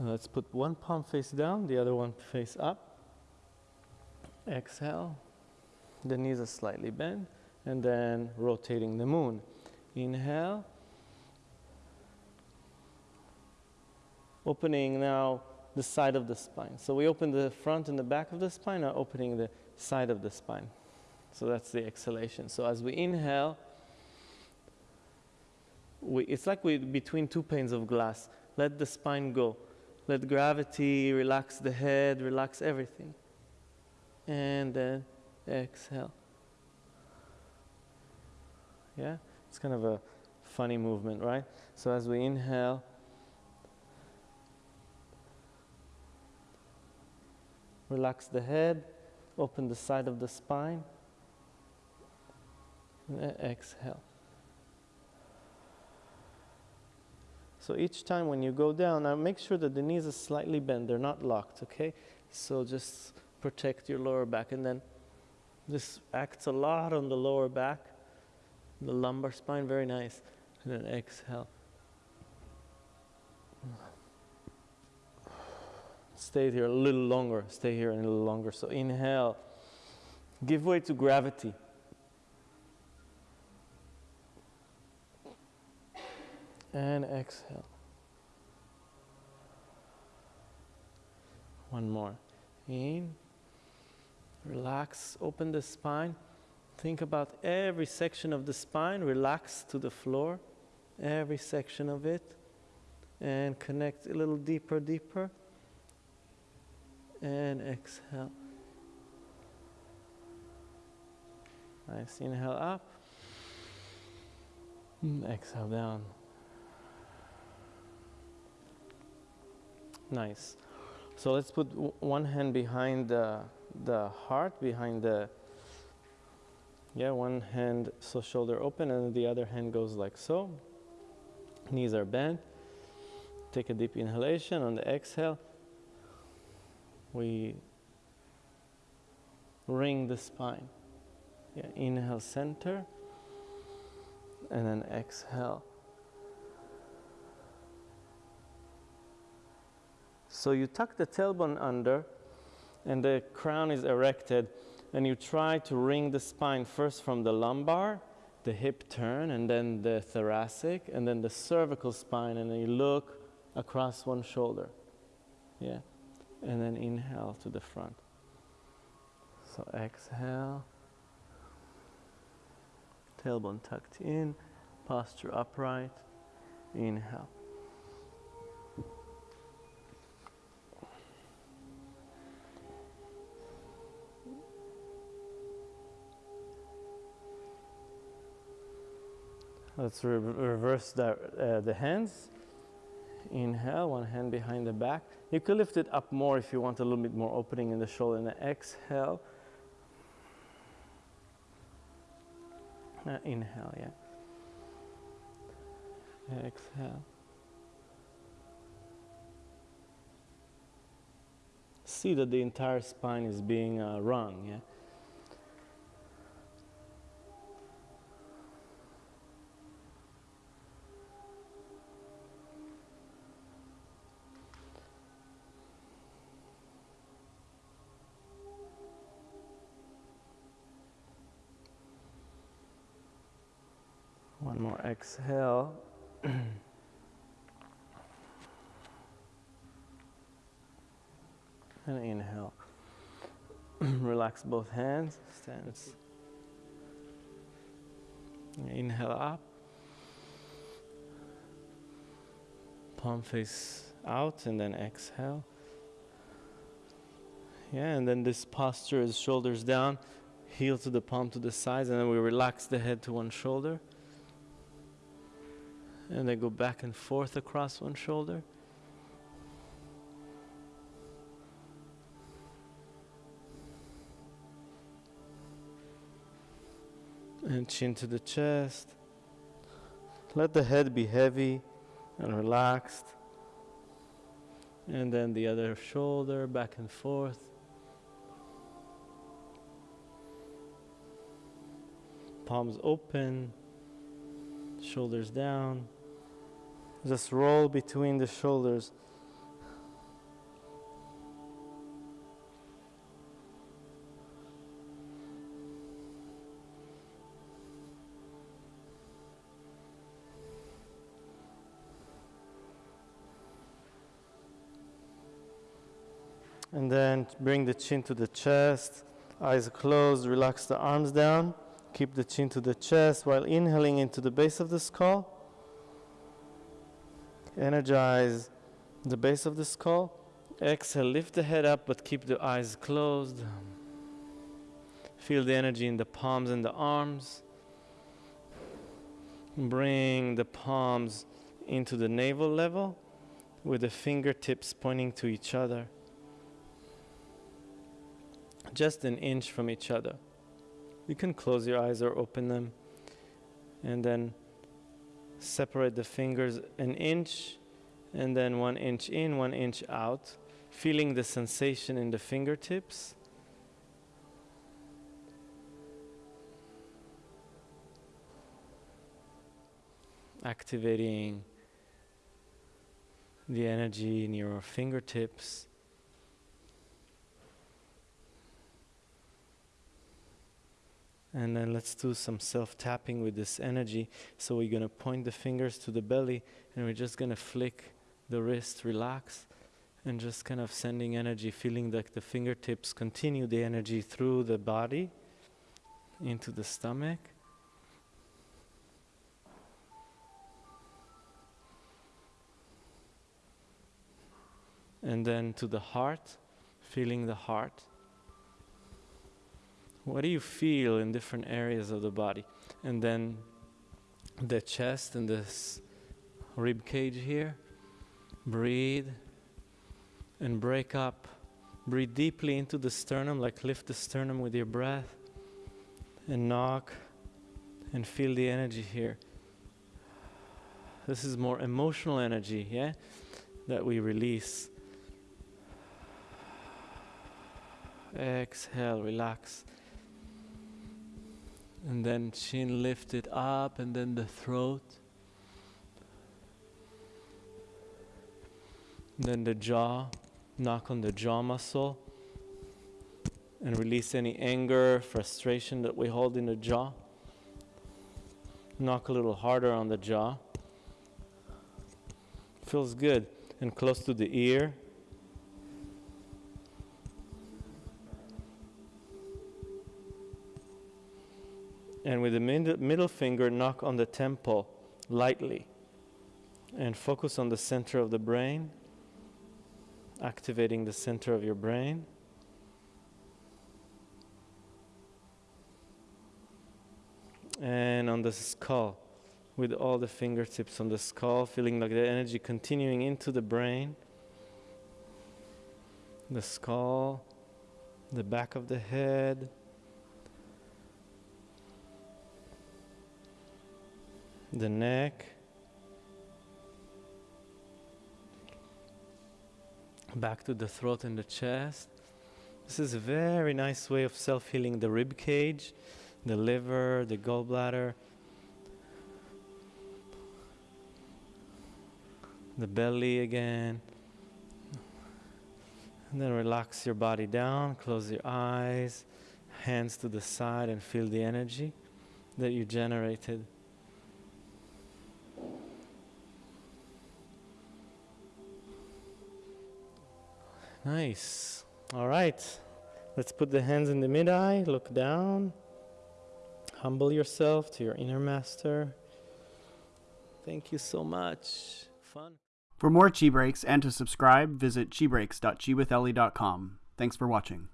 Uh, let's put one palm face down, the other one face up. Exhale. The knees are slightly bent. And then rotating the moon. Inhale. Opening now the side of the spine. So we open the front and the back of the spine, now opening the side of the spine. So that's the exhalation. So as we inhale, we, it's like we between two panes of glass. Let the spine go. Let gravity relax the head, relax everything. And then exhale. Yeah? It's kind of a funny movement, right? So as we inhale, relax the head, open the side of the spine, and exhale. So each time when you go down, now make sure that the knees are slightly bent, they're not locked, okay? So just protect your lower back and then this acts a lot on the lower back, the lumbar spine, very nice. And then exhale. Stay here a little longer, stay here a little longer. So inhale, give way to gravity. And exhale. One more. In, relax, open the spine. Think about every section of the spine, relax to the floor, every section of it, and connect a little deeper, deeper, and exhale. Nice, inhale up, exhale down. Nice. So let's put one hand behind the, the heart, behind the, yeah, one hand so shoulder open and the other hand goes like so. Knees are bent. Take a deep inhalation. On the exhale, we wring the spine. Yeah, inhale center and then exhale So you tuck the tailbone under and the crown is erected and you try to wring the spine first from the lumbar, the hip turn, and then the thoracic, and then the cervical spine, and then you look across one shoulder. Yeah. And then inhale to the front. So exhale. Tailbone tucked in, posture upright. Inhale. Let's re reverse the, uh, the hands. Inhale, one hand behind the back. You could lift it up more if you want a little bit more opening in the shoulder. And exhale. Uh, inhale, yeah. Exhale. See that the entire spine is being uh, wrung, yeah. More exhale. and inhale. Relax both hands. Stand. Inhale up. Palm face out and then exhale. Yeah, and then this posture is shoulders down, heel to the palm to the sides, and then we relax the head to one shoulder and then go back and forth across one shoulder. And chin to the chest. Let the head be heavy and relaxed. And then the other shoulder back and forth. Palms open, shoulders down. Just roll between the shoulders. And then bring the chin to the chest, eyes closed, relax the arms down, keep the chin to the chest while inhaling into the base of the skull. Energize the base of the skull. Exhale, lift the head up, but keep the eyes closed. Feel the energy in the palms and the arms. Bring the palms into the navel level with the fingertips pointing to each other. Just an inch from each other. You can close your eyes or open them and then separate the fingers an inch and then one inch in, one inch out, feeling the sensation in the fingertips. Activating the energy in your fingertips. And then let's do some self tapping with this energy. So we're going to point the fingers to the belly and we're just going to flick the wrist, relax, and just kind of sending energy, feeling like the fingertips continue the energy through the body into the stomach. And then to the heart, feeling the heart. What do you feel in different areas of the body? And then the chest and this rib cage here. Breathe and break up. Breathe deeply into the sternum, like lift the sternum with your breath. And knock and feel the energy here. This is more emotional energy, yeah, that we release. Exhale, relax. And then chin lifted up, and then the throat. Then the jaw, knock on the jaw muscle. And release any anger, frustration that we hold in the jaw. Knock a little harder on the jaw. Feels good. And close to the ear. And with the middle finger knock on the temple lightly and focus on the center of the brain activating the center of your brain. And on the skull with all the fingertips on the skull feeling like the energy continuing into the brain the skull the back of the head the neck, back to the throat and the chest. This is a very nice way of self healing the rib cage, the liver, the gallbladder, the belly again. And then relax your body down, close your eyes, hands to the side, and feel the energy that you generated. Nice. All right. Let's put the hands in the mid eye, look down. Humble yourself to your inner master. Thank you so much. Fun. For more Chi Breaks and to subscribe, visit chibreaks.chiwithellie.com. Thanks for watching.